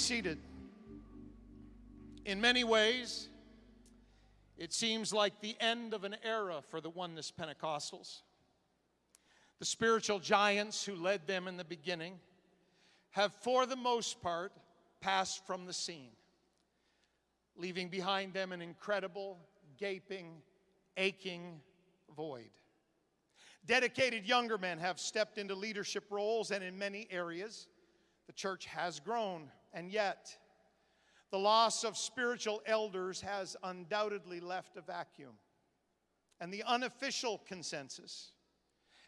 seated. In many ways, it seems like the end of an era for the Oneness Pentecostals. The spiritual giants who led them in the beginning have, for the most part, passed from the scene, leaving behind them an incredible, gaping, aching void. Dedicated younger men have stepped into leadership roles, and in many areas, the church has grown. And yet, the loss of spiritual elders has undoubtedly left a vacuum. And the unofficial consensus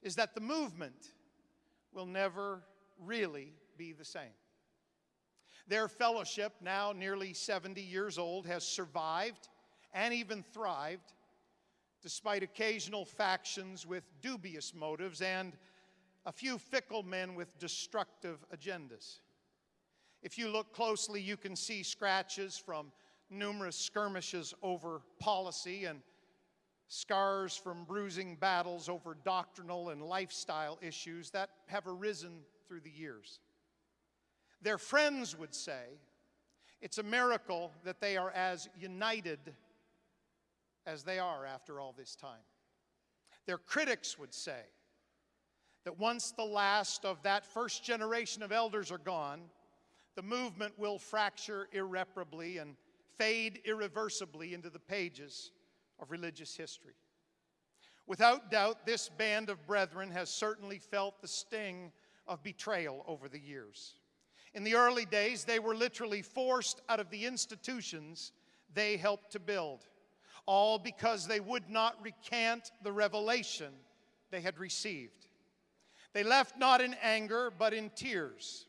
is that the movement will never really be the same. Their fellowship, now nearly 70 years old, has survived and even thrived despite occasional factions with dubious motives and a few fickle men with destructive agendas. If you look closely, you can see scratches from numerous skirmishes over policy and scars from bruising battles over doctrinal and lifestyle issues that have arisen through the years. Their friends would say it's a miracle that they are as united as they are after all this time. Their critics would say that once the last of that first generation of elders are gone, the movement will fracture irreparably and fade irreversibly into the pages of religious history. Without doubt, this band of brethren has certainly felt the sting of betrayal over the years. In the early days, they were literally forced out of the institutions they helped to build, all because they would not recant the revelation they had received. They left not in anger, but in tears.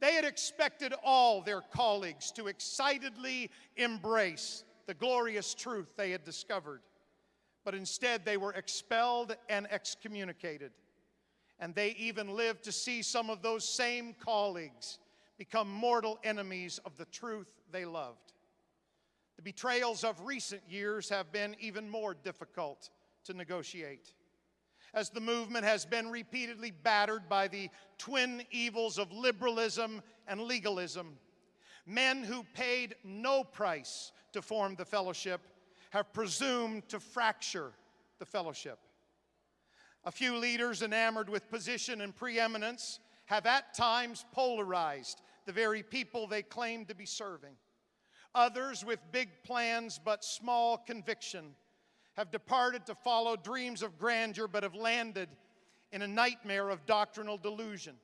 They had expected all their colleagues to excitedly embrace the glorious truth they had discovered, but instead they were expelled and excommunicated. And they even lived to see some of those same colleagues become mortal enemies of the truth they loved. The betrayals of recent years have been even more difficult to negotiate as the movement has been repeatedly battered by the twin evils of liberalism and legalism. Men who paid no price to form the fellowship have presumed to fracture the fellowship. A few leaders enamored with position and preeminence have at times polarized the very people they claim to be serving. Others with big plans but small conviction have departed to follow dreams of grandeur but have landed in a nightmare of doctrinal delusion,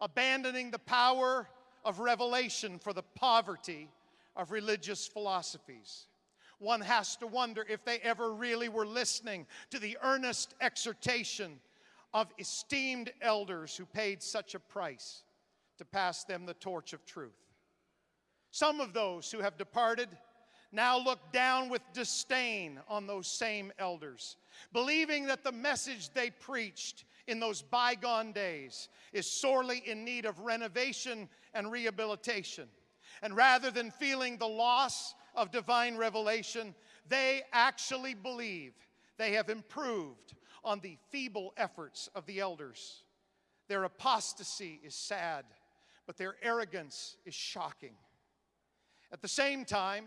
abandoning the power of revelation for the poverty of religious philosophies. One has to wonder if they ever really were listening to the earnest exhortation of esteemed elders who paid such a price to pass them the torch of truth. Some of those who have departed now look down with disdain on those same elders, believing that the message they preached in those bygone days is sorely in need of renovation and rehabilitation. And rather than feeling the loss of divine revelation, they actually believe they have improved on the feeble efforts of the elders. Their apostasy is sad, but their arrogance is shocking. At the same time,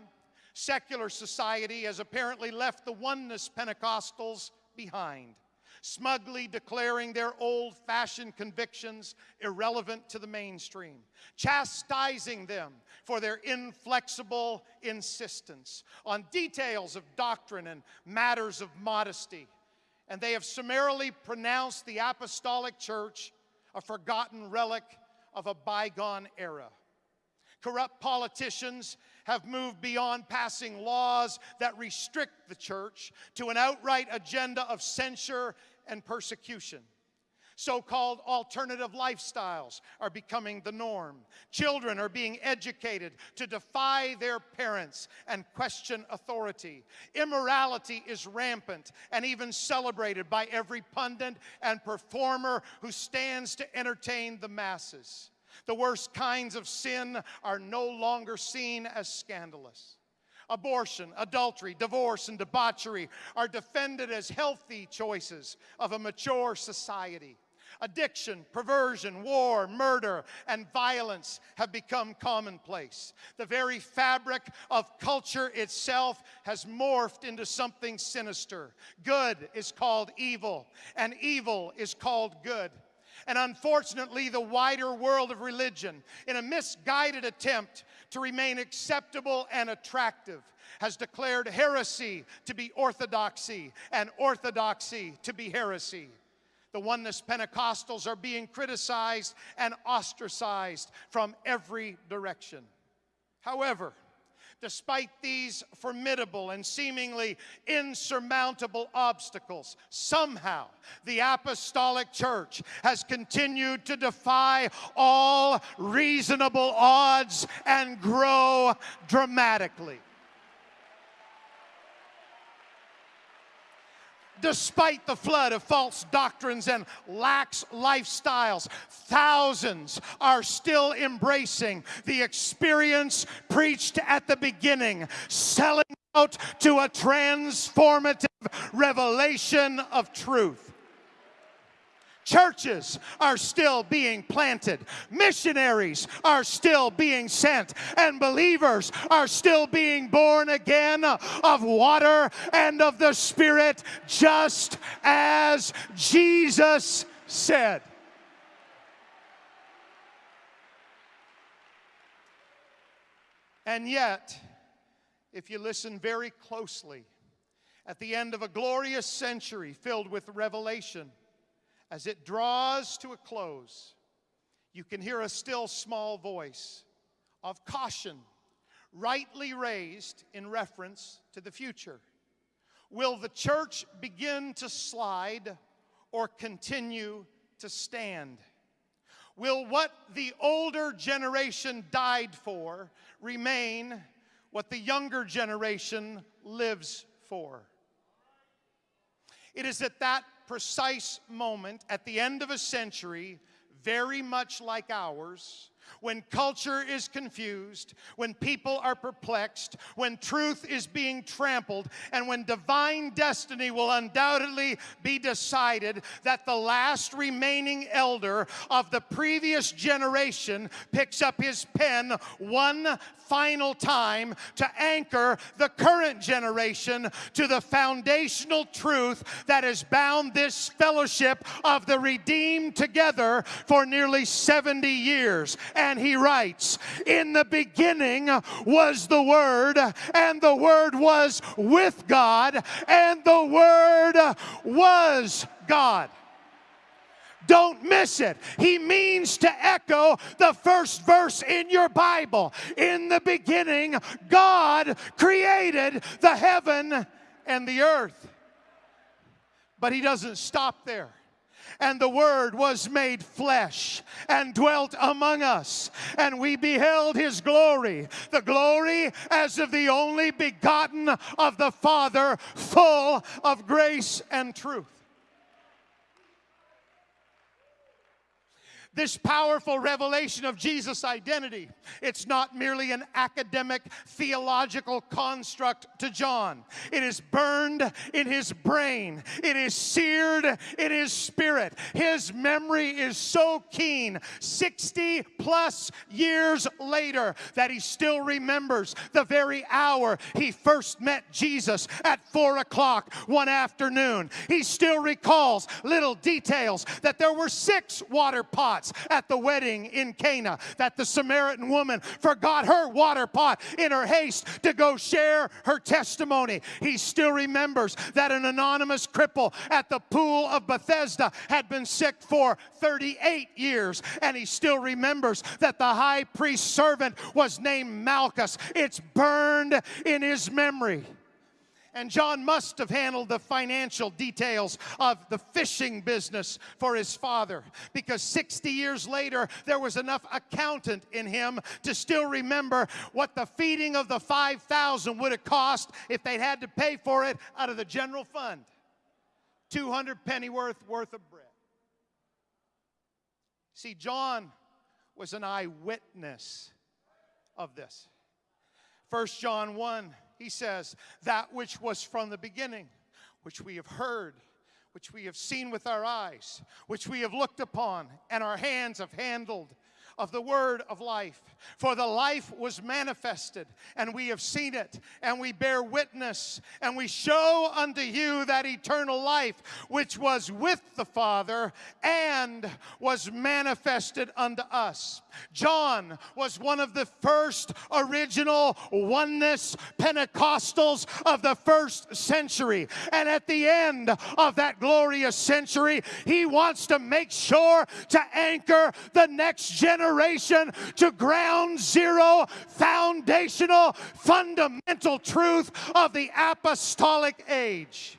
secular society has apparently left the oneness Pentecostals behind, smugly declaring their old fashioned convictions irrelevant to the mainstream, chastising them for their inflexible insistence on details of doctrine and matters of modesty. And they have summarily pronounced the apostolic church a forgotten relic of a bygone era. Corrupt politicians have moved beyond passing laws that restrict the church to an outright agenda of censure and persecution. So called alternative lifestyles are becoming the norm. Children are being educated to defy their parents and question authority. Immorality is rampant and even celebrated by every pundit and performer who stands to entertain the masses. The worst kinds of sin are no longer seen as scandalous. Abortion, adultery, divorce, and debauchery are defended as healthy choices of a mature society. Addiction, perversion, war, murder, and violence have become commonplace. The very fabric of culture itself has morphed into something sinister. Good is called evil, and evil is called good. And unfortunately, the wider world of religion, in a misguided attempt to remain acceptable and attractive, has declared heresy to be orthodoxy and orthodoxy to be heresy. The Oneness Pentecostals are being criticized and ostracized from every direction. However, despite these formidable and seemingly insurmountable obstacles, somehow the apostolic church has continued to defy all reasonable odds and grow dramatically. Despite the flood of false doctrines and lax lifestyles, thousands are still embracing the experience preached at the beginning, selling out to a transformative revelation of truth. Churches are still being planted. Missionaries are still being sent. And believers are still being born again of water and of the Spirit, just as Jesus said. And yet, if you listen very closely, at the end of a glorious century filled with revelation, as it draws to a close, you can hear a still small voice of caution, rightly raised in reference to the future. Will the church begin to slide or continue to stand? Will what the older generation died for remain what the younger generation lives for? It is at that precise moment at the end of a century, very much like ours, when culture is confused, when people are perplexed, when truth is being trampled, and when divine destiny will undoubtedly be decided, that the last remaining elder of the previous generation picks up his pen one final time to anchor the current generation to the foundational truth that has bound this fellowship of the redeemed together for nearly 70 years. And he writes, In the beginning was the Word, and the Word was with God, and the Word was God. Don't miss it. He means to echo the first verse in your Bible. In the beginning, God created the heaven and the earth. But He doesn't stop there and the Word was made flesh and dwelt among us, and we beheld His glory, the glory as of the only begotten of the Father, full of grace and truth. This powerful revelation of Jesus' identity. It's not merely an academic theological construct to John, it is burned in his brain, it is seared in his spirit. His memory is so keen, 60 plus years later, that he still remembers the very hour he first met Jesus at 4 o'clock one afternoon. He still recalls little details that there were six water pots pots at the wedding in Cana, that the Samaritan woman forgot her water pot in her haste to go share her testimony. He still remembers that an anonymous cripple at the pool of Bethesda had been sick for 38 years, and he still remembers that the high priest's servant was named Malchus. It's burned in his memory. And John must have handled the financial details of the fishing business for his father because 60 years later, there was enough accountant in him to still remember what the feeding of the 5,000 would have cost if they'd had to pay for it out of the general fund. 200 pennyworth worth of bread. See, John was an eyewitness of this. 1 John 1 he says, That which was from the beginning, which we have heard, which we have seen with our eyes, which we have looked upon, and our hands have handled of the word of life. For the life was manifested, and we have seen it, and we bear witness, and we show unto you that eternal life which was with the Father and was manifested unto us. John was one of the first original oneness Pentecostals of the first century. And at the end of that glorious century, he wants to make sure to anchor the next generation to ground zero, foundational, fundamental truth of the apostolic age.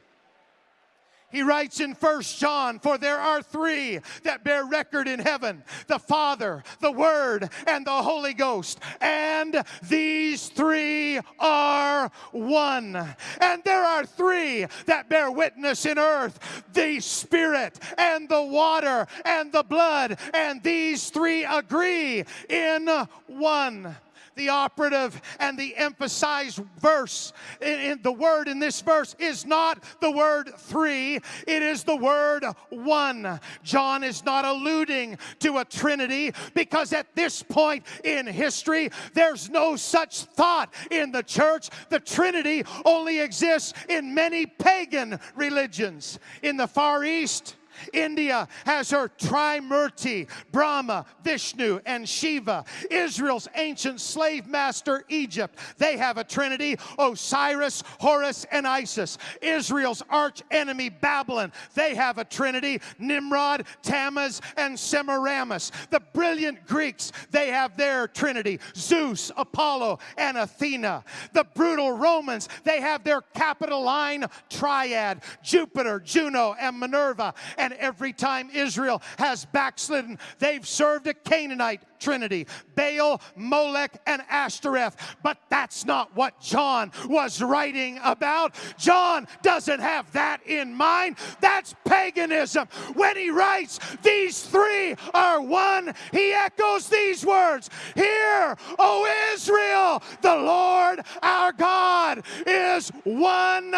He writes in First John, For there are three that bear record in heaven the Father, the Word, and the Holy Ghost. And these three are one. And there are three that bear witness in earth the Spirit, and the water, and the blood. And these three agree in one the operative and the emphasized verse in, in, the word in this verse is not the word three, it is the word one. John is not alluding to a trinity because at this point in history, there's no such thought in the church. The trinity only exists in many pagan religions. In the Far East, India has her Trimurti, Brahma, Vishnu, and Shiva. Israel's ancient slave master, Egypt, they have a trinity Osiris, Horus, and Isis. Israel's arch enemy, Babylon, they have a trinity Nimrod, Tammuz, and Semiramis. The brilliant Greeks, they have their trinity Zeus, Apollo, and Athena. The brutal Romans, they have their Capitoline triad Jupiter, Juno, and Minerva. Every time Israel has backslidden, they've served a Canaanite trinity Baal, Molech, and Ashtoreth. But that's not what John was writing about. John doesn't have that in mind. That's paganism. When he writes, These three are one, he echoes these words Hear, O Israel, the Lord our God is one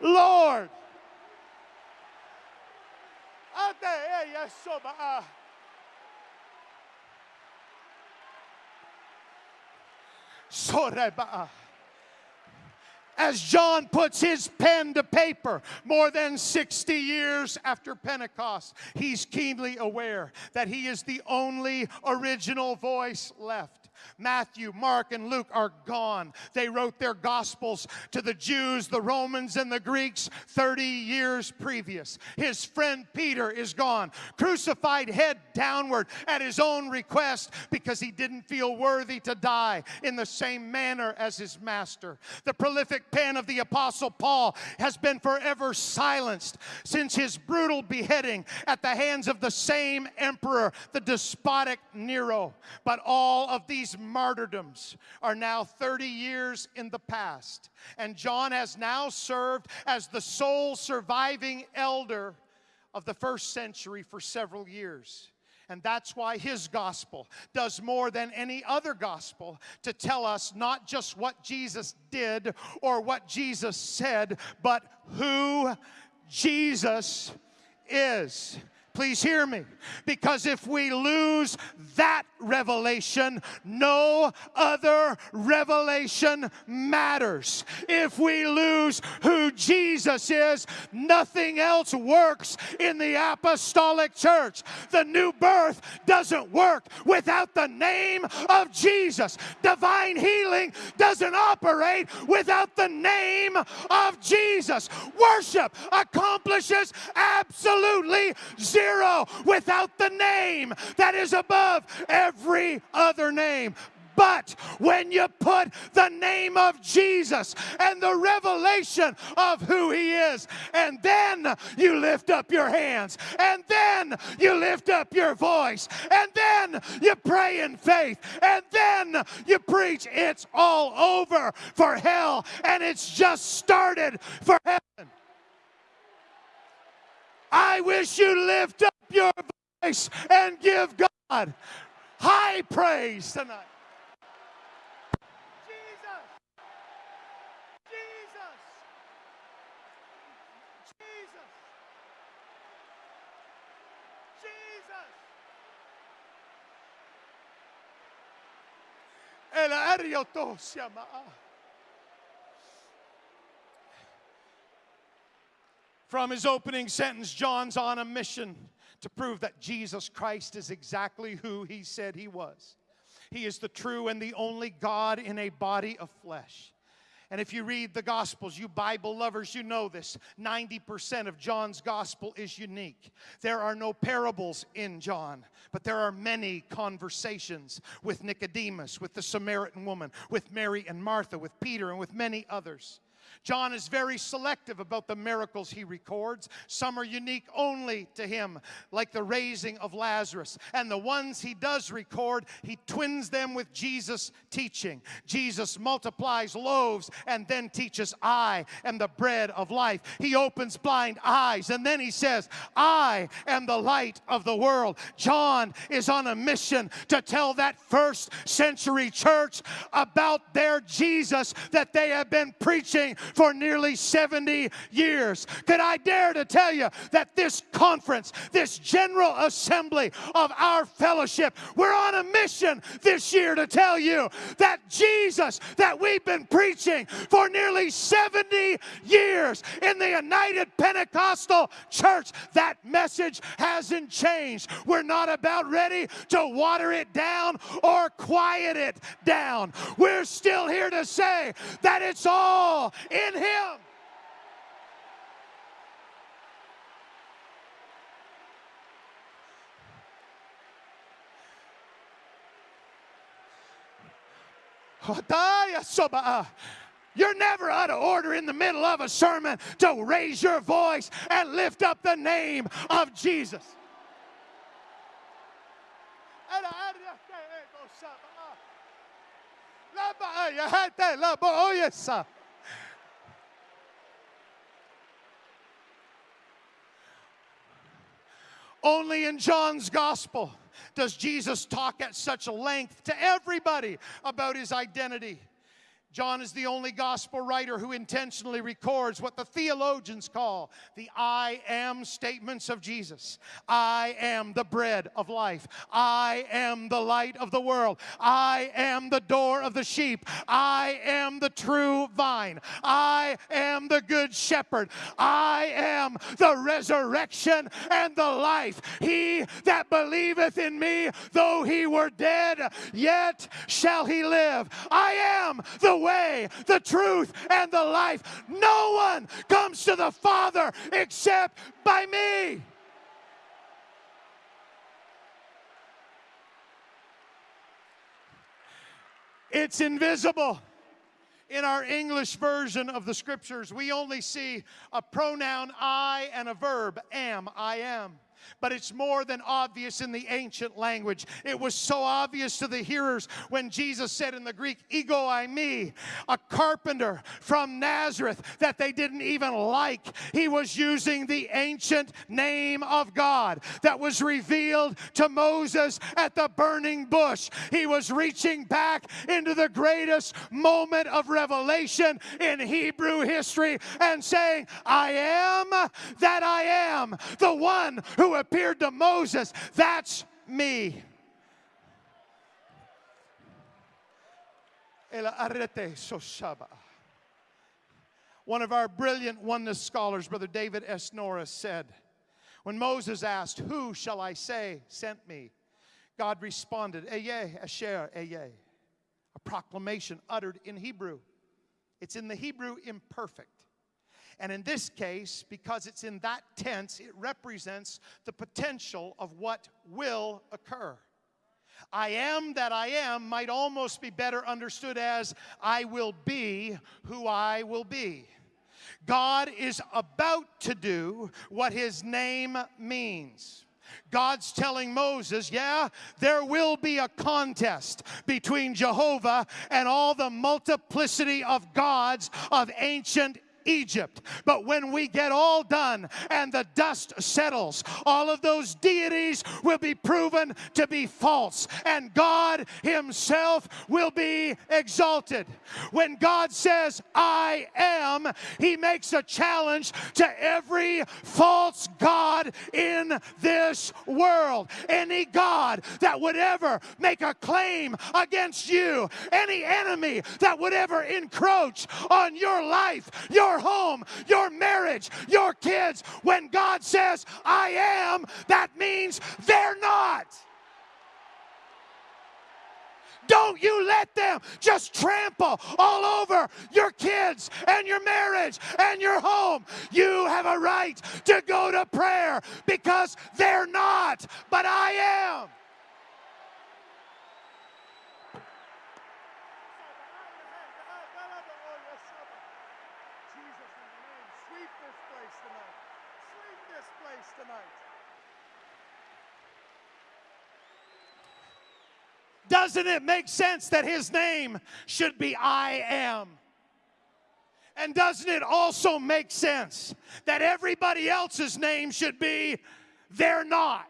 Lord. Eh, ah. ah. As John puts his pen to paper more than 60 years after Pentecost, he's keenly aware that he is the only original voice left. Matthew, Mark, and Luke are gone. They wrote their gospels to the Jews, the Romans, and the Greeks 30 years previous. His friend Peter is gone, crucified head downward at his own request because he didn't feel worthy to die in the same manner as his master. The prolific pen of the Apostle Paul has been forever silenced since his brutal beheading at the hands of the same emperor, the despotic Nero. But all of these these martyrdoms are now 30 years in the past. And John has now served as the sole surviving elder of the first century for several years. And that's why his gospel does more than any other gospel to tell us not just what Jesus did or what Jesus said, but who Jesus is. Please hear me. Because if we lose that revelation, no other revelation matters. If we lose who Jesus is, nothing else works in the apostolic church. The new birth doesn't work without the name of Jesus. Divine healing doesn't operate without the name of Jesus. Worship accomplishes absolutely zero zero without the name that is above every other name. But when you put the name of Jesus and the revelation of who He is, and then you lift up your hands, and then you lift up your voice, and then you pray in faith, and then you preach, it's all over for hell, and it's just started for heaven. I wish you lift up your voice and give God high praise tonight. Jesus. Jesus. Jesus. Jesus. El arioto se From his opening sentence, John's on a mission to prove that Jesus Christ is exactly who he said he was. He is the true and the only God in a body of flesh. And if you read the Gospels, you Bible lovers, you know this 90% of John's Gospel is unique. There are no parables in John, but there are many conversations with Nicodemus, with the Samaritan woman, with Mary and Martha, with Peter, and with many others. John is very selective about the miracles he records. Some are unique only to him, like the raising of Lazarus. And the ones he does record, he twins them with Jesus' teaching. Jesus multiplies loaves and then teaches, I am the bread of life. He opens blind eyes and then he says, I am the light of the world. John is on a mission to tell that first century church about their Jesus that they have been preaching for nearly 70 years. Could I dare to tell you that this conference, this general assembly of our fellowship, we're on a mission this year to tell you that Jesus that we've been preaching for nearly 70 years in the United Pentecostal Church, that message hasn't changed. We're not about ready to water it down or quiet it down. We're still here to say that it's all in Him. You're never out of order in the middle of a sermon to raise your voice and lift up the name of Jesus. Only in John's gospel does Jesus talk at such length to everybody about his identity. John is the only gospel writer who intentionally records what the theologians call the I am statements of Jesus. I am the bread of life. I am the light of the world. I am the door of the sheep. I am the true vine. I am the good shepherd. I am the resurrection and the life. He that believeth in me, though he were dead, yet shall he live. I am the way, the truth, and the life. No one comes to the Father except by me. It's invisible. In our English version of the scriptures, we only see a pronoun I and a verb am, I am but it's more than obvious in the ancient language. It was so obvious to the hearers when Jesus said in the Greek, Ego eimi, a carpenter from Nazareth that they didn't even like. He was using the ancient name of God that was revealed to Moses at the burning bush. He was reaching back into the greatest moment of revelation in Hebrew history and saying, I am that I am, the one who appeared to Moses. That's me. One of our brilliant oneness scholars, Brother David S. Norris, said, When Moses asked, Who shall I say sent me? God responded, Ehyeh, Asher, Ehyeh. A proclamation uttered in Hebrew. It's in the Hebrew imperfect. And in this case, because it's in that tense, it represents the potential of what will occur. I am that I am might almost be better understood as I will be who I will be. God is about to do what his name means. God's telling Moses, yeah, there will be a contest between Jehovah and all the multiplicity of gods of ancient Egypt. But when we get all done and the dust settles, all of those deities will be proven to be false, and God Himself will be exalted. When God says, I am, He makes a challenge to every false God in this world. Any God that would ever make a claim against you, any enemy that would ever encroach on your life, your home, your marriage, your kids, when God says, I am, that means they're not. Don't you let them just trample all over your kids and your marriage and your home. You have a right to go to prayer because they're not, but I am. Doesn't it make sense that his name should be I am? And doesn't it also make sense that everybody else's name should be they're not?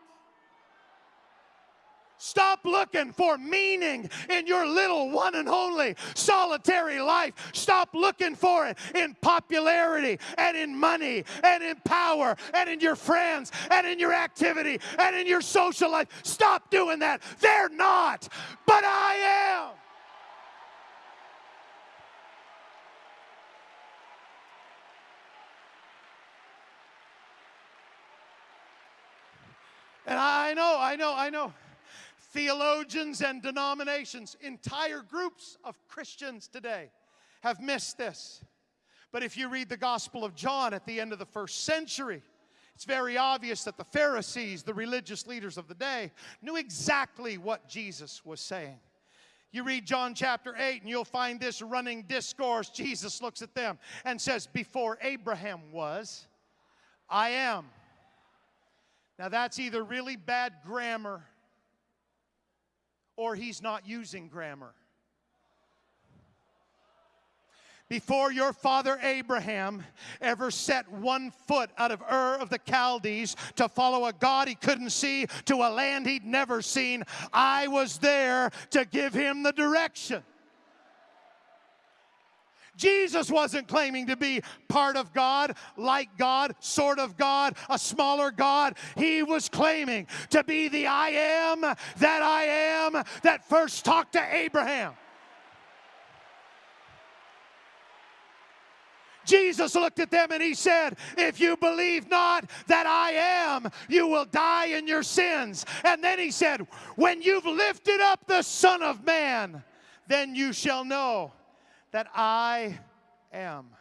Stop looking for meaning in your little one and only solitary life. Stop looking for it in popularity and in money and in power and in your friends and in your activity and in your social life. Stop doing that. They're not, but I am. And I know, I know, I know theologians and denominations, entire groups of Christians today have missed this. But if you read the Gospel of John at the end of the first century, it's very obvious that the Pharisees, the religious leaders of the day, knew exactly what Jesus was saying. You read John chapter 8, and you'll find this running discourse. Jesus looks at them and says, Before Abraham was, I am. Now, that's either really bad grammar or he's not using grammar. Before your father Abraham ever set one foot out of Ur of the Chaldees to follow a God he couldn't see to a land he'd never seen, I was there to give him the direction. Jesus wasn't claiming to be part of God, like God, sort of God, a smaller God. He was claiming to be the I am that I am that first talked to Abraham. Jesus looked at them and he said, If you believe not that I am, you will die in your sins. And then he said, When you've lifted up the Son of Man, then you shall know that I am.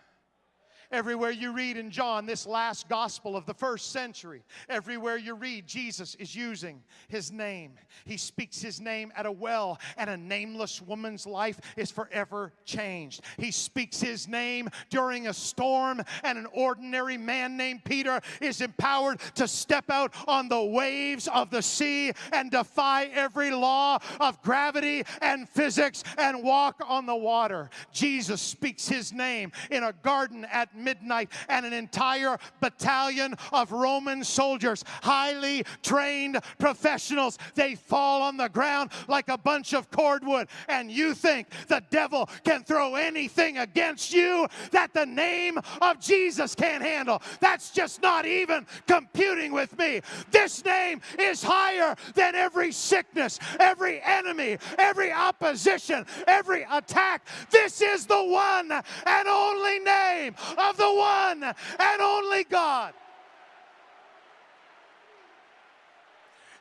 Everywhere you read in John, this last gospel of the first century, everywhere you read, Jesus is using his name. He speaks his name at a well, and a nameless woman's life is forever changed. He speaks his name during a storm, and an ordinary man named Peter is empowered to step out on the waves of the sea and defy every law of gravity and physics and walk on the water. Jesus speaks his name in a garden at midnight, and an entire battalion of Roman soldiers, highly trained professionals, they fall on the ground like a bunch of cordwood. And you think the devil can throw anything against you that the name of Jesus can't handle. That's just not even computing with me. This name is higher than every sickness, every enemy, every opposition, every attack. This is the one and only name of the one and only God.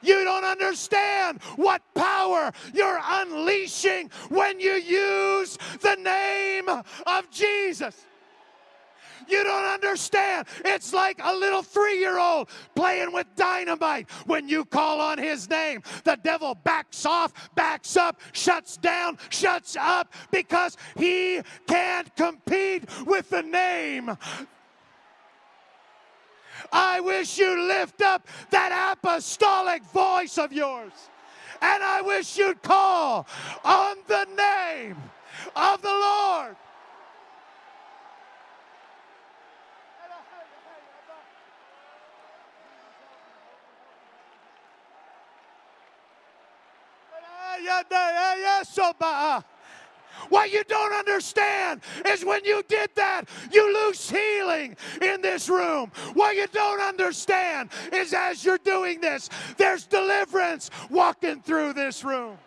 You don't understand what power you're unleashing when you use the name of Jesus. You don't understand. It's like a little three year old playing with dynamite. When you call on his name, the devil backs off, backs up, shuts down, shuts up because he can't compete with the name I wish you'd lift up that apostolic voice of yours. And I wish you'd call on the name of the Lord. Eh, eh, what you don't understand is when you did that, you lose healing in this room. What you don't understand is as you're doing this, there's deliverance walking through this room.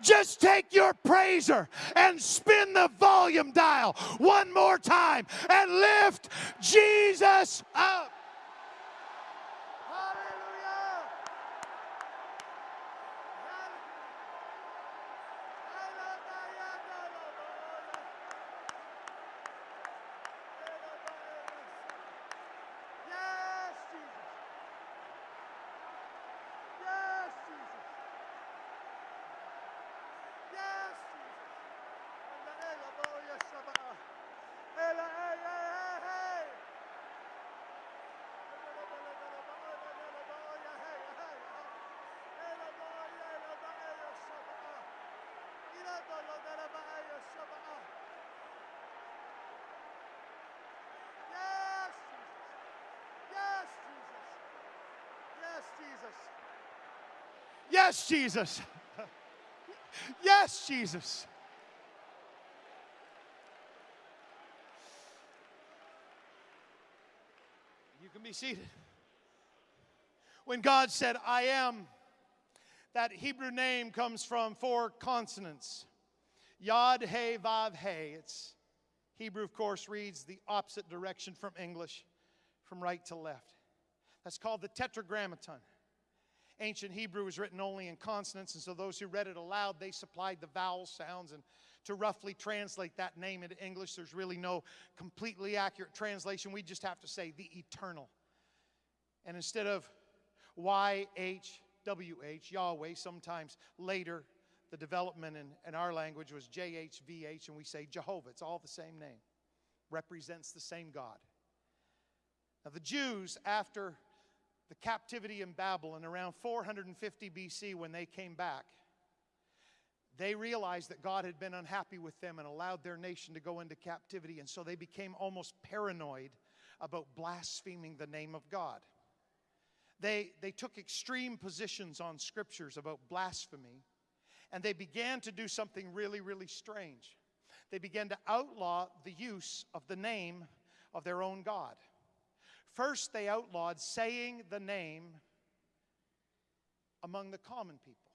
Just take your praiser and spin the volume dial one more time and lift Jesus up. Yes, Jesus. yes, Jesus. Yes, Jesus. You can be seated. When God said, I am, that Hebrew name comes from four consonants Yod, He, Vav, He. It's Hebrew, of course, reads the opposite direction from English, from right to left. That's called the Tetragrammaton. Ancient Hebrew was written only in consonants, and so those who read it aloud, they supplied the vowel sounds. And to roughly translate that name into English, there's really no completely accurate translation. We just have to say the eternal. And instead of YHWH, Yahweh, sometimes later the development in, in our language was JHVH, and we say Jehovah. It's all the same name, represents the same God. Now, the Jews, after the captivity in Babylon around 450 BC when they came back, they realized that God had been unhappy with them and allowed their nation to go into captivity. And so they became almost paranoid about blaspheming the name of God. They, they took extreme positions on scriptures about blasphemy, and they began to do something really, really strange. They began to outlaw the use of the name of their own God. First, they outlawed saying the name among the common people.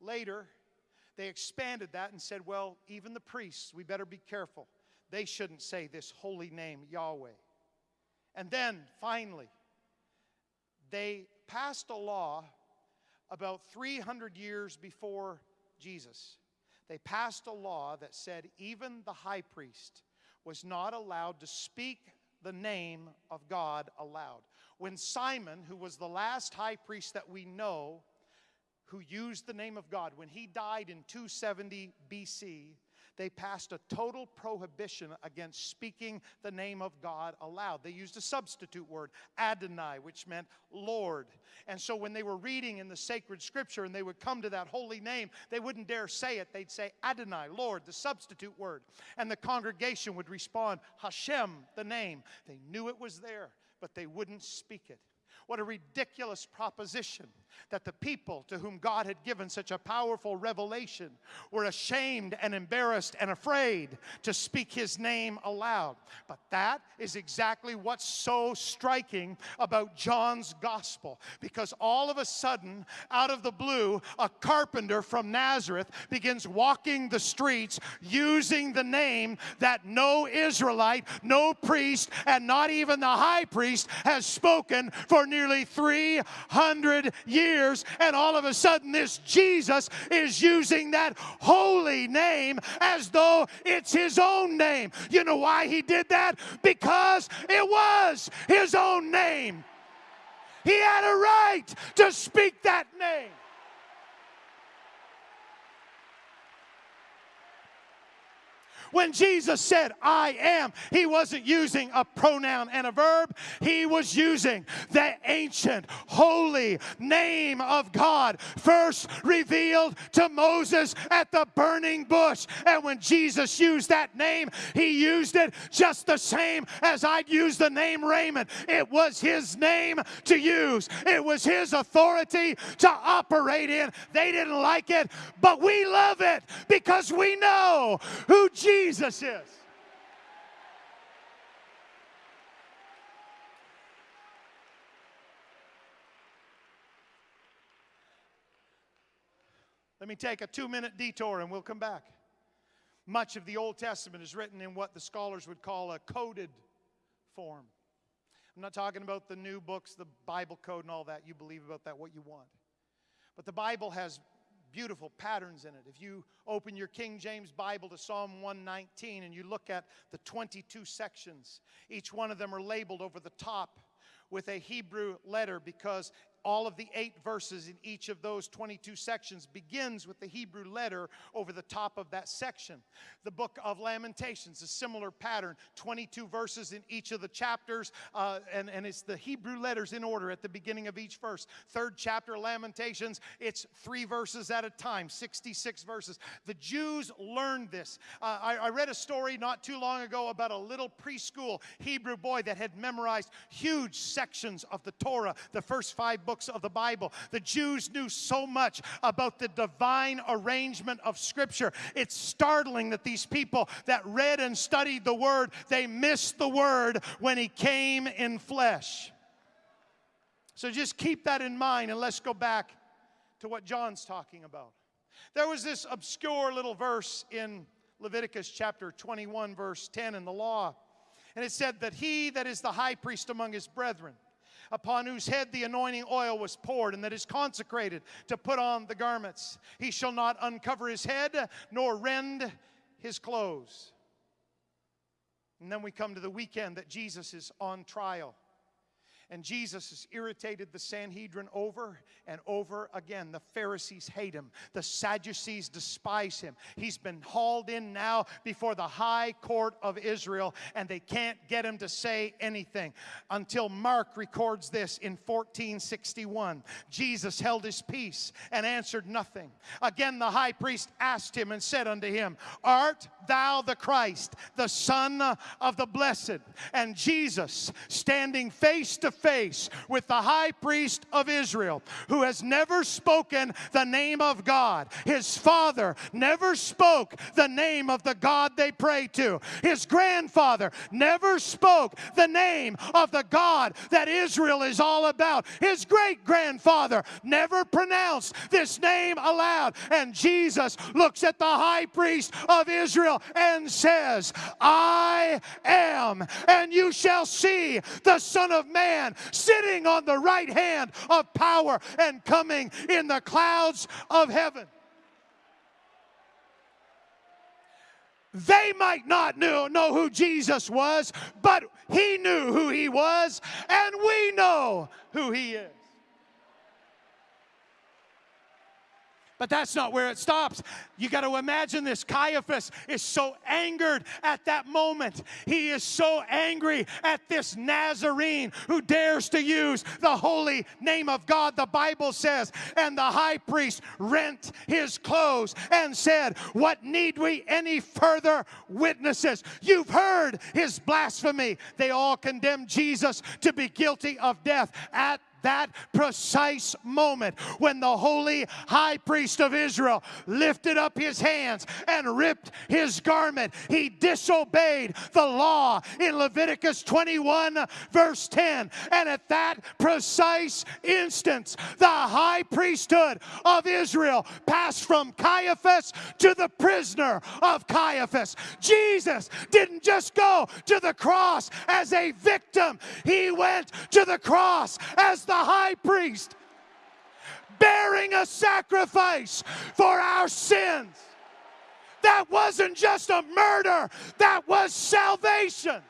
Later, they expanded that and said, well, even the priests, we better be careful. They shouldn't say this holy name, Yahweh. And then, finally, they passed a law about 300 years before Jesus. They passed a law that said even the high priest was not allowed to speak the name of God aloud. When Simon, who was the last high priest that we know who used the name of God, when he died in 270 BC, they passed a total prohibition against speaking the name of God aloud. They used a substitute word, Adonai, which meant Lord. And so when they were reading in the sacred scripture and they would come to that holy name, they wouldn't dare say it. They'd say Adonai, Lord, the substitute word. And the congregation would respond, Hashem, the name. They knew it was there, but they wouldn't speak it. What a ridiculous proposition that the people to whom God had given such a powerful revelation were ashamed and embarrassed and afraid to speak his name aloud. But that is exactly what's so striking about John's gospel because all of a sudden, out of the blue, a carpenter from Nazareth begins walking the streets using the name that no Israelite, no priest, and not even the high priest has spoken for nearly 300 years and all of a sudden, this Jesus is using that holy name as though it's his own name. You know why he did that? Because it was his own name. He had a right to speak that name. When Jesus said, I am, he wasn't using a pronoun and a verb, he was using the ancient, holy name of God, first revealed to Moses at the burning bush. And when Jesus used that name, he used it just the same as I'd use the name Raymond. It was his name to use, it was his authority to operate in. They didn't like it, but we love it because we know who Jesus is. Let me take a two minute detour and we'll come back. Much of the Old Testament is written in what the scholars would call a coded form. I'm not talking about the new books, the Bible code, and all that. You believe about that what you want. But the Bible has beautiful patterns in it. If you open your King James Bible to Psalm 119 and you look at the 22 sections, each one of them are labeled over the top with a Hebrew letter because all of the eight verses in each of those 22 sections begins with the Hebrew letter over the top of that section. The book of Lamentations, a similar pattern, 22 verses in each of the chapters, uh, and, and it's the Hebrew letters in order at the beginning of each verse. Third chapter, Lamentations, it's three verses at a time, 66 verses. The Jews learned this. Uh, I, I read a story not too long ago about a little preschool Hebrew boy that had memorized huge sections of the Torah, the first five books books of the Bible. The Jews knew so much about the divine arrangement of Scripture. It's startling that these people that read and studied the Word, they missed the Word when He came in flesh. So just keep that in mind and let's go back to what John's talking about. There was this obscure little verse in Leviticus chapter 21, verse 10 in the law. And it said that he that is the high priest among his brethren upon whose head the anointing oil was poured, and that is consecrated to put on the garments. He shall not uncover his head, nor rend his clothes. And then we come to the weekend that Jesus is on trial. And Jesus has irritated the Sanhedrin over and over again. The Pharisees hate him, the Sadducees despise him. He's been hauled in now before the high court of Israel, and they can't get him to say anything until Mark records this in 1461. Jesus held his peace and answered nothing. Again, the high priest asked him and said unto him, Art thou the Christ, the Son of the Blessed? And Jesus, standing face to face with the high priest of Israel, who has never spoken the name of God. His father never spoke the name of the God they pray to. His grandfather never spoke the name of the God that Israel is all about. His great grandfather never pronounced this name aloud. And Jesus looks at the high priest of Israel and says, I am, and you shall see the Son of Man man sitting on the right hand of power and coming in the clouds of heaven. They might not know, know who Jesus was, but he knew who he was, and we know who he is. But that's not where it stops. You got to imagine this. Caiaphas is so angered at that moment. He is so angry at this Nazarene who dares to use the holy name of God, the Bible says. And the high priest rent his clothes and said, What need we any further witnesses? You've heard his blasphemy. They all condemned Jesus to be guilty of death at that precise moment when the holy high priest of Israel lifted up his hands and ripped his garment. He disobeyed the law in Leviticus 21, verse 10. And at that precise instance, the high priesthood of Israel passed from Caiaphas to the prisoner of Caiaphas. Jesus didn't just go to the cross as a victim, he went to the cross as the high priest bearing a sacrifice for our sins. That wasn't just a murder, that was salvation.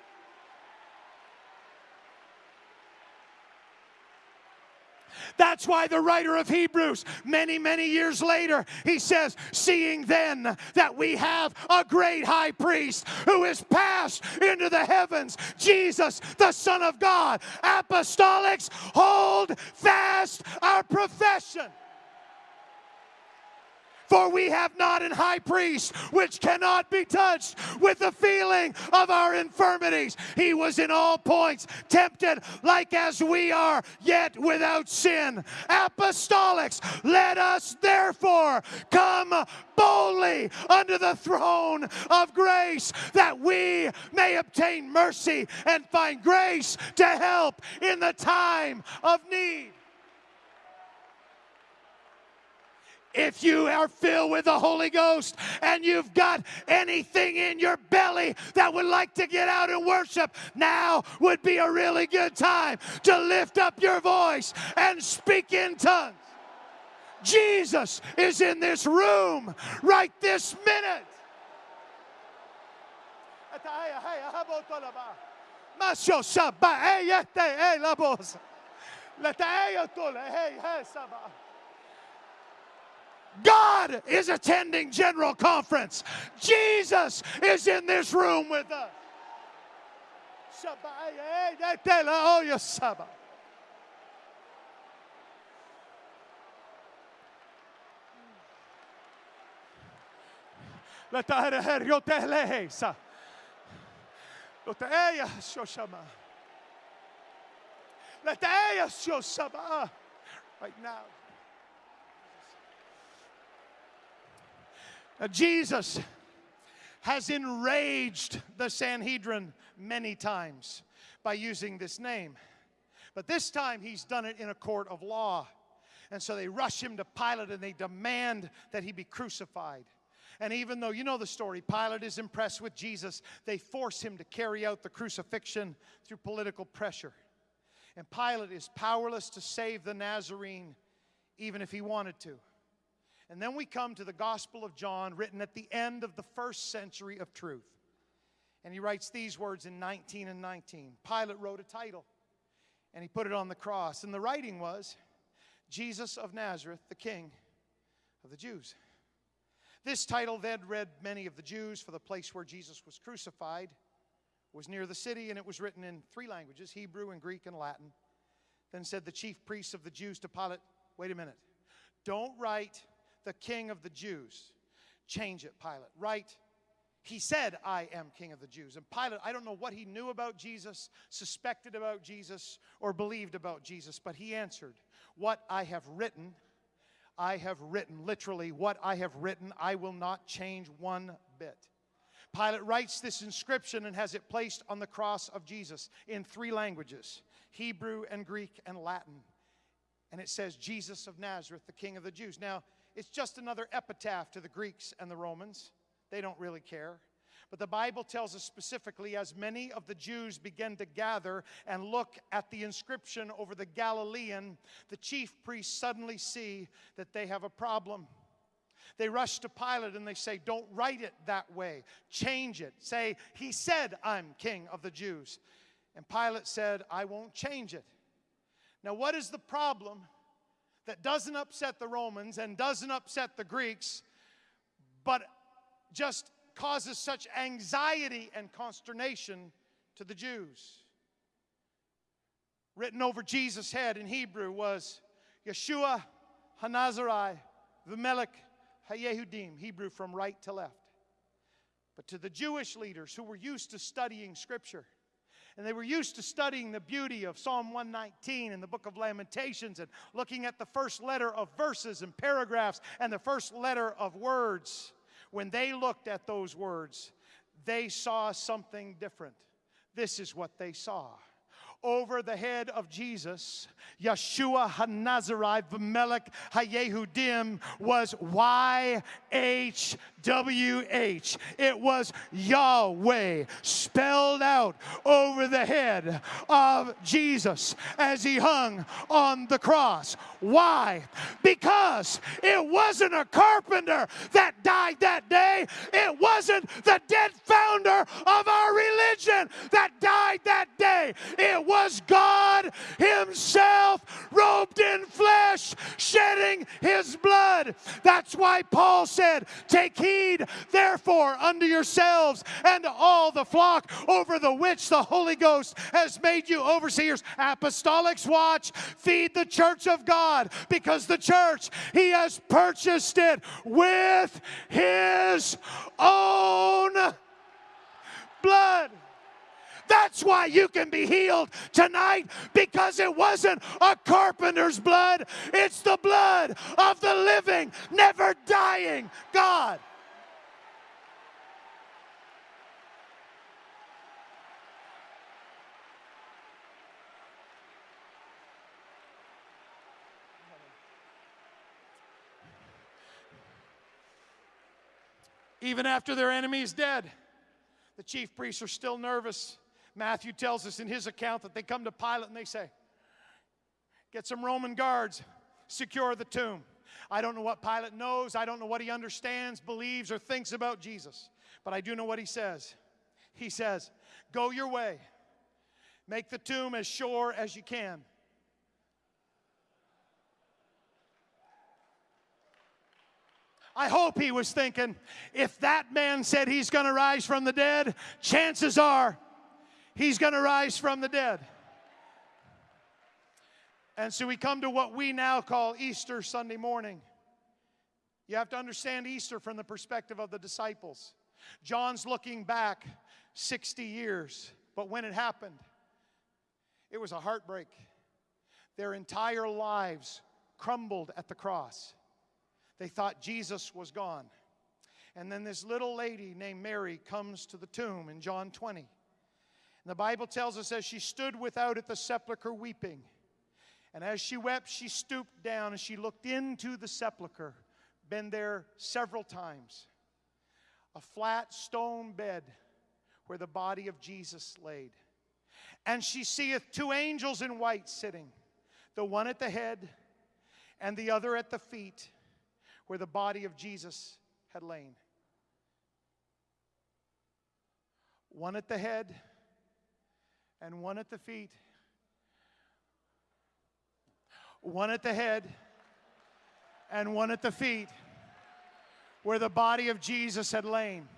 That's why the writer of Hebrews, many, many years later, he says, Seeing then that we have a great high priest who is passed into the heavens, Jesus, the Son of God, apostolics, hold fast our profession. For we have not an high priest which cannot be touched with the feeling of our infirmities. He was in all points tempted like as we are, yet without sin. Apostolics, let us therefore come boldly under the throne of grace that we may obtain mercy and find grace to help in the time of need. If you are filled with the Holy Ghost and you've got anything in your belly that would like to get out and worship, now would be a really good time to lift up your voice and speak in tongues. Jesus is in this room right this minute. God is attending General Conference. Jesus is in this room with us. Right now. Uh, Jesus has enraged the Sanhedrin many times by using this name. But this time he's done it in a court of law. And so they rush him to Pilate and they demand that he be crucified. And even though you know the story, Pilate is impressed with Jesus, they force him to carry out the crucifixion through political pressure. And Pilate is powerless to save the Nazarene, even if he wanted to. And then we come to the Gospel of John, written at the end of the first century of truth. And he writes these words in 19 and 19. Pilate wrote a title and he put it on the cross. And the writing was Jesus of Nazareth, the King of the Jews. This title then read many of the Jews, for the place where Jesus was crucified was near the city, and it was written in three languages Hebrew and Greek and Latin. Then said the chief priests of the Jews to Pilate, Wait a minute. Don't write the king of the Jews. Change it, Pilate. right? he said, I am king of the Jews. And Pilate, I don't know what he knew about Jesus, suspected about Jesus, or believed about Jesus, but he answered, What I have written, I have written. Literally, what I have written, I will not change one bit. Pilate writes this inscription and has it placed on the cross of Jesus in three languages Hebrew and Greek and Latin. And it says, Jesus of Nazareth, the King of the Jews. Now, it's just another epitaph to the Greeks and the Romans. They don't really care. But the Bible tells us specifically as many of the Jews begin to gather and look at the inscription over the Galilean, the chief priests suddenly see that they have a problem. They rush to Pilate and they say, Don't write it that way. Change it. Say, He said, I'm king of the Jews. And Pilate said, I won't change it. Now, what is the problem that doesn't upset the Romans and doesn't upset the Greeks, but just causes such anxiety and consternation to the Jews. Written over Jesus' head in Hebrew was Yeshua Hanazari V'melech Hayehudim, Hebrew from right to left. But to the Jewish leaders who were used to studying Scripture, and they were used to studying the beauty of Psalm 119 and the book of Lamentations and looking at the first letter of verses and paragraphs and the first letter of words. When they looked at those words, they saw something different. This is what they saw over the head of Jesus, Yeshua HaNazarite V'melech HaYehudim was Y-H-W-H. It was Yahweh spelled out over the head of Jesus as he hung on the cross. Why? Because it wasn't a carpenter that died that day. It wasn't the dead founder of our religion that died that day. It was God Himself robed in flesh, shedding His blood. That's why Paul said, Take heed, therefore, unto yourselves and all the flock over the which the Holy Ghost has made you overseers. Apostolics watch, feed the church of God because the church, He has purchased it with His own blood. That's why you can be healed tonight because it wasn't a carpenter's blood, it's the blood of the living, never dying God. Even after their enemy is dead, the chief priests are still nervous. Matthew tells us in his account that they come to Pilate and they say, Get some Roman guards, secure the tomb. I don't know what Pilate knows, I don't know what he understands, believes, or thinks about Jesus, but I do know what he says. He says, Go your way, make the tomb as sure as you can. I hope he was thinking if that man said he's going to rise from the dead, chances are he's going to rise from the dead. And so we come to what we now call Easter Sunday morning. You have to understand Easter from the perspective of the disciples. John's looking back 60 years, but when it happened, it was a heartbreak. Their entire lives crumbled at the cross. They thought Jesus was gone. And then this little lady named Mary comes to the tomb in John 20. And the Bible tells us as she stood without at the sepulchre weeping, and as she wept, she stooped down and she looked into the sepulchre, been there several times. A flat stone bed where the body of Jesus laid. And she seeth two angels in white sitting, the one at the head and the other at the feet where the body of Jesus had lain. One at the head and one at the feet. One at the head and one at the feet where the body of Jesus had lain.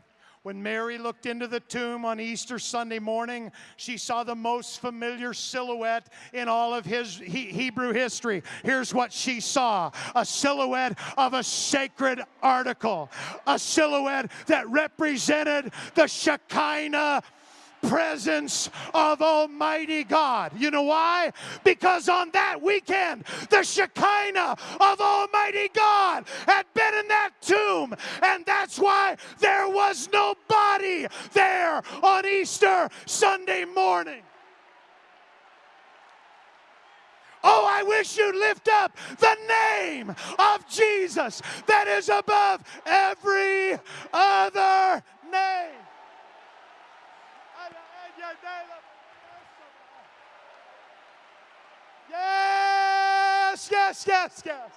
When Mary looked into the tomb on Easter Sunday morning, she saw the most familiar silhouette in all of his Hebrew history. Here's what she saw a silhouette of a sacred article, a silhouette that represented the Shekinah presence of Almighty God. You know why? Because on that weekend, the Shekinah of Almighty God had been in that tomb, and that's why there was no body there on Easter Sunday morning. Oh, I wish you'd lift up the name of Jesus that is above every other name. Yes, yes, yes, yes.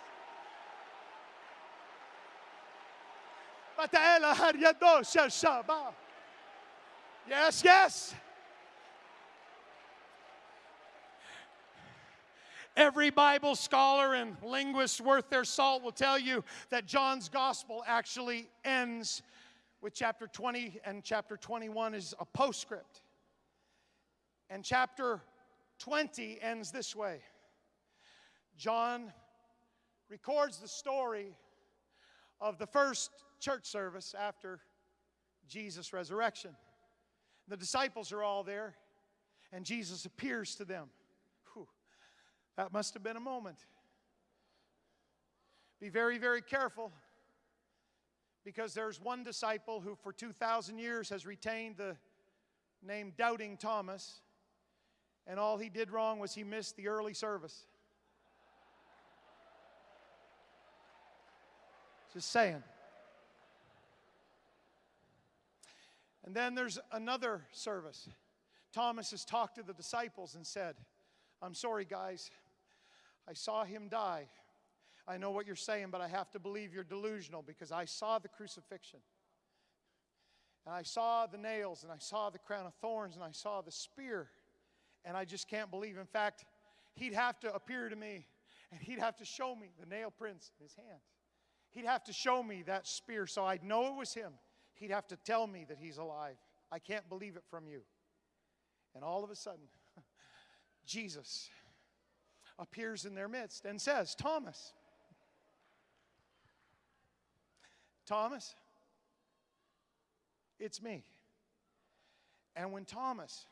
Yes, yes. Every Bible scholar and linguist worth their salt will tell you that John's gospel actually ends with chapter 20, and chapter 21 is a postscript. And chapter 20 ends this way John records the story of the first church service after Jesus' resurrection. The disciples are all there, and Jesus appears to them. Whew, that must have been a moment. Be very, very careful because there's one disciple who, for 2,000 years, has retained the name Doubting Thomas and all he did wrong was he missed the early service. Just saying. And then there's another service. Thomas has talked to the disciples and said, I'm sorry, guys. I saw him die. I know what you're saying, but I have to believe you're delusional because I saw the crucifixion. And I saw the nails, and I saw the crown of thorns, and I saw the spear. And I just can't believe. In fact, he'd have to appear to me, and he'd have to show me the nail prints in his hand. He'd have to show me that spear so I'd know it was him. He'd have to tell me that he's alive. I can't believe it from you. And all of a sudden, Jesus appears in their midst and says, Thomas, Thomas, it's me. And when Thomas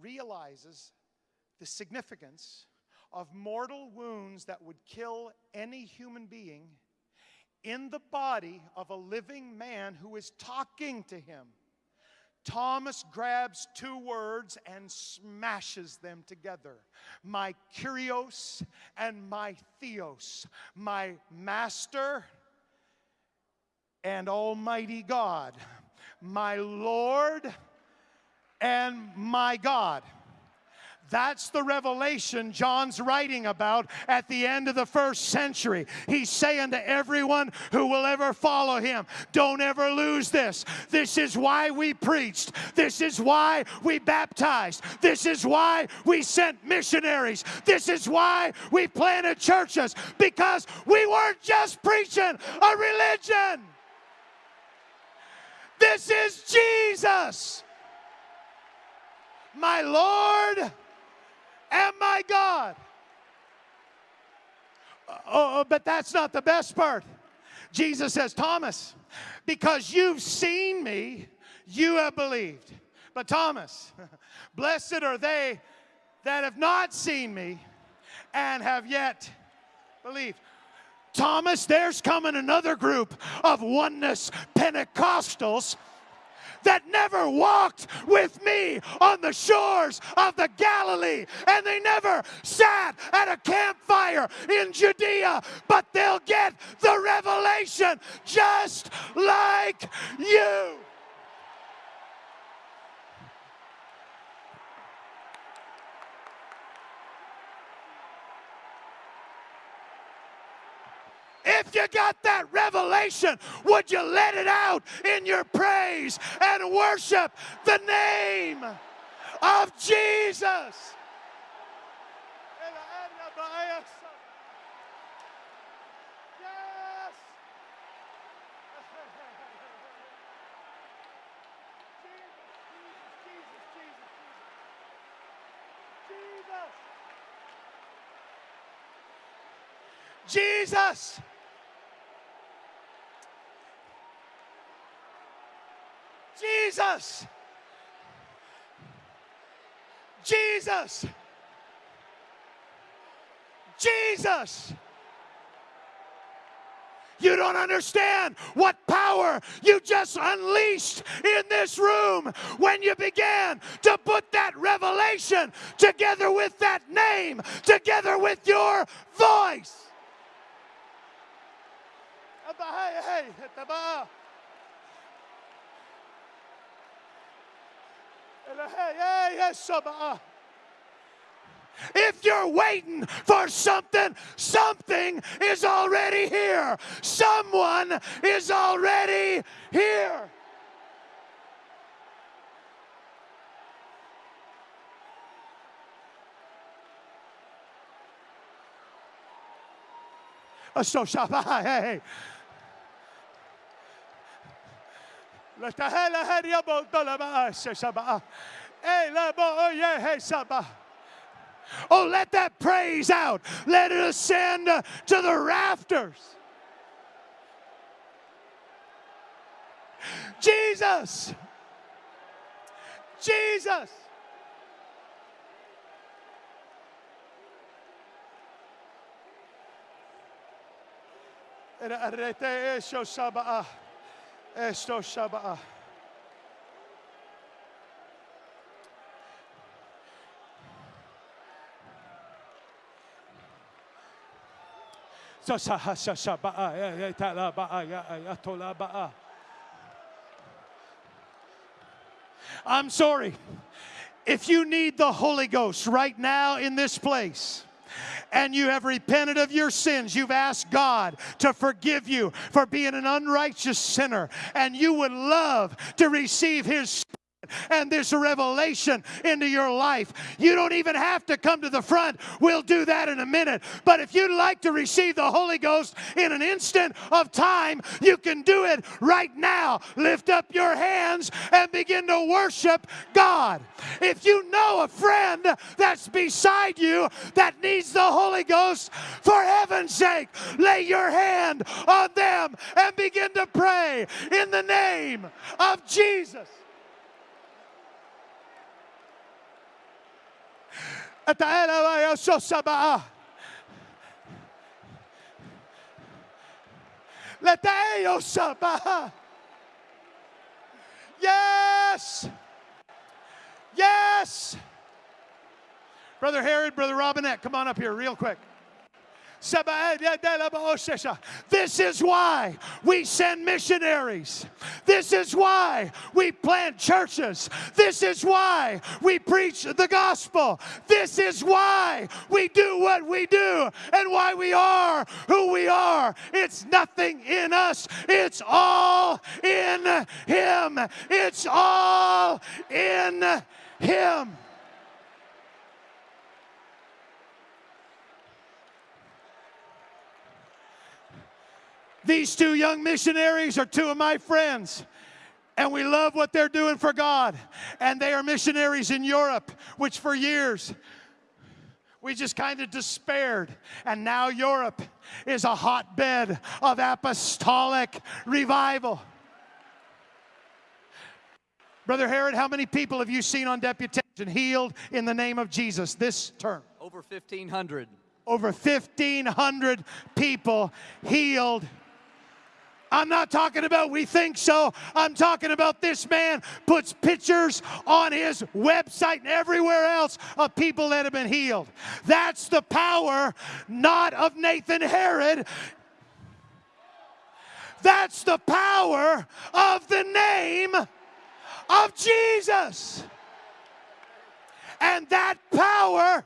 realizes the significance of mortal wounds that would kill any human being in the body of a living man who is talking to him, Thomas grabs two words and smashes them together. My Kyrios and my Theos, my master and Almighty God, my Lord and my God. That's the revelation John's writing about at the end of the first century. He's saying to everyone who will ever follow him, don't ever lose this. This is why we preached. This is why we baptized. This is why we sent missionaries. This is why we planted churches because we weren't just preaching a religion. This is Jesus, my Lord and my God. Oh, oh, but that's not the best part. Jesus says, Thomas, because you've seen me, you have believed. But Thomas, blessed are they that have not seen me and have yet believed. Thomas, there's coming another group of oneness Pentecostals that never walked with me on the shores of the Galilee, and they never sat at a campfire in Judea, but they'll get the revelation just like you. If you got that revelation, would you let it out in your praise and worship the name of Jesus? Jesus. Jesus. Jesus. Jesus. You don't understand what power you just unleashed in this room when you began to put that revelation together with that name, together with your voice. If you're waiting for something, something is already here. Someone is already here. So Shabbat. Oh, let that praise out. Let it ascend to the rafters. Jesus. Jesus. Esto Shabbat. I'm sorry. If you need the Holy Ghost right now in this place, and you have repented of your sins, you've asked God to forgive you for being an unrighteous sinner, and you would love to receive His and this revelation into your life. You don't even have to come to the front. We'll do that in a minute. But if you'd like to receive the Holy Ghost in an instant of time, you can do it right now. Lift up your hands and begin to worship God. If you know a friend that's beside you that needs the Holy Ghost, for heaven's sake, lay your hand on them and begin to pray in the name of Jesus. Yes. Yes. Brother Herod, Brother Robinette, come on up here real quick. This is why we send missionaries. This is why we plant churches. This is why we preach the gospel. This is why we do what we do and why we are who we are. It's nothing in us, it's all in Him. It's all in Him. These two young missionaries are two of my friends. And we love what they're doing for God. And they are missionaries in Europe, which for years we just kind of despaired. And now Europe is a hotbed of apostolic revival. Brother Herod, how many people have you seen on deputation healed in the name of Jesus this term? Over 1,500. Over 1,500 people healed I'm not talking about we think so. I'm talking about this man puts pictures on his website and everywhere else of people that have been healed. That's the power not of Nathan Herod. That's the power of the name of Jesus. And that power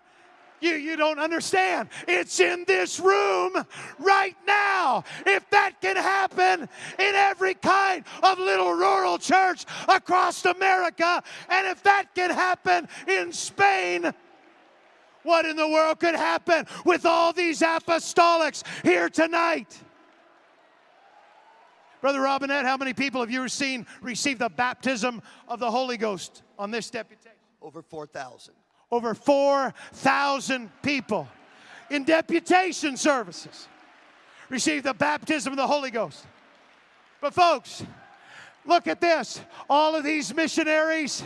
you, you don't understand. It's in this room right now. If that can happen in every kind of little rural church across America, and if that can happen in Spain, what in the world could happen with all these apostolics here tonight? Brother Robinette, how many people have you seen receive the baptism of the Holy Ghost on this deputation? Over 4,000 over 4,000 people in deputation services received the baptism of the Holy Ghost. But, folks, Look at this. All of these missionaries,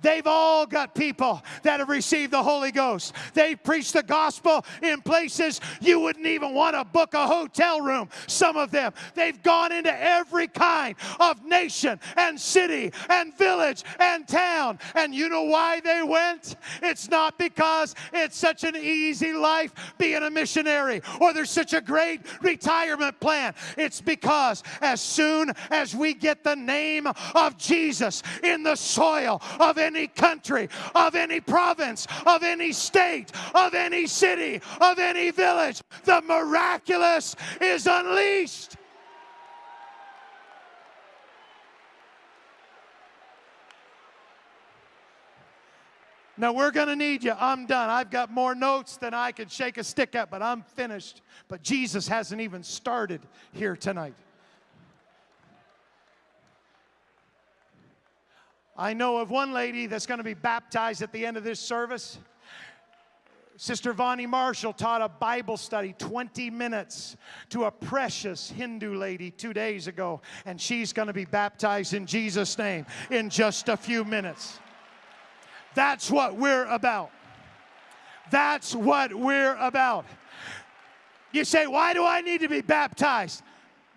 they've all got people that have received the Holy Ghost. They've preached the gospel in places you wouldn't even want to book a hotel room. Some of them, they've gone into every kind of nation and city and village and town. And you know why they went? It's not because it's such an easy life being a missionary or there's such a great retirement plan. It's because as soon as we get the name name of Jesus in the soil of any country, of any province, of any state, of any city, of any village. The miraculous is unleashed. Now we're going to need you. I'm done. I've got more notes than I could shake a stick at, but I'm finished. But Jesus hasn't even started here tonight. I know of one lady that's going to be baptized at the end of this service. Sister Vonnie Marshall taught a Bible study 20 minutes to a precious Hindu lady two days ago, and she's going to be baptized in Jesus' name in just a few minutes. That's what we're about. That's what we're about. You say, Why do I need to be baptized?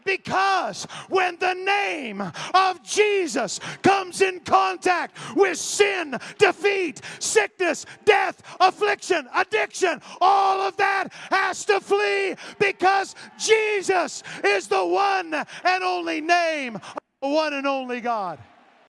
Because when the name of Jesus comes in contact with sin, defeat, sickness, death, affliction, addiction, all of that has to flee because Jesus is the one and only name, the one and only God.